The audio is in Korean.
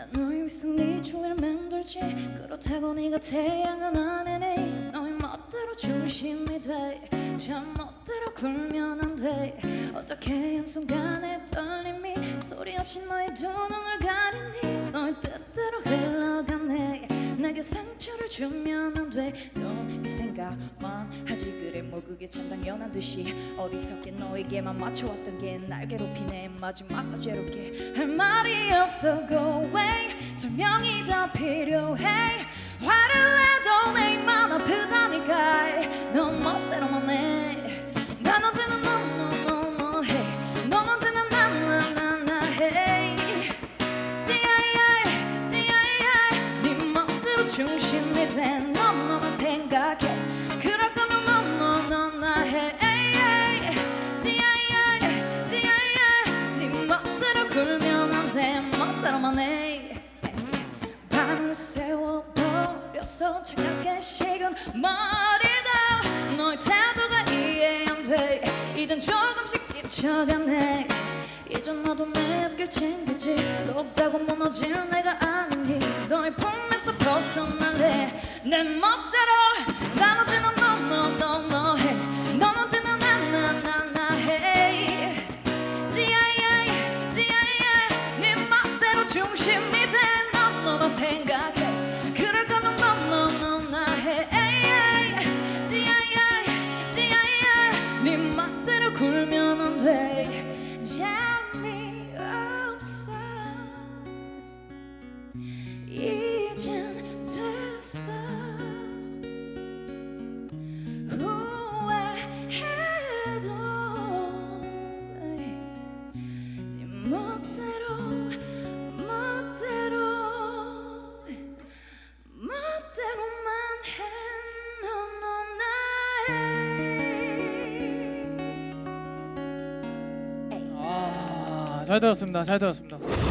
난 너의 네 주위를 맴돌지. 그렇다고 네가 태양은 아니니 너의 멋대로 중심이 돼참 멋대로 굴면 안돼. 어떻게 한순간에 떨림이 소리 없이 너의 두 눈을 가리니 너의 뜻대로 흘러가네. 내게 상처를 주면 안돼넌이 생각만 하지 그래. 뭐 그게 참 당연한 듯이 어리석게 너에게만 맞춰왔던 게 날 괴롭히네. 마지막까지 괴롭게 할 말이 없어. Go away 설 명이 더 필요해 화를 내도 내 입만 아프다니까 넌 멋대로만. 네 멋대로 중심이 돼넌 너만 생각해 그럴 거면 넌너너나 해 D.I.I. D.I.I. 네 멋대로만 해 밤을 세워버려서 차갑게 식은 머리도 너의 태도가 이해 안돼. 이젠 조금씩 지쳐가네. 너도 내 앞길 챙기지. 높다고 무너질 내가 아니니 너의 품에서 벗어날래. 내 멋대로 생각해. 그럴 거면 너너너나 해. D.I.I. D.I.I. 네 멋대로 굴면 안돼. 잠이 없어. 이젠 됐어 잘 들었습니다. 잘 들었습니다.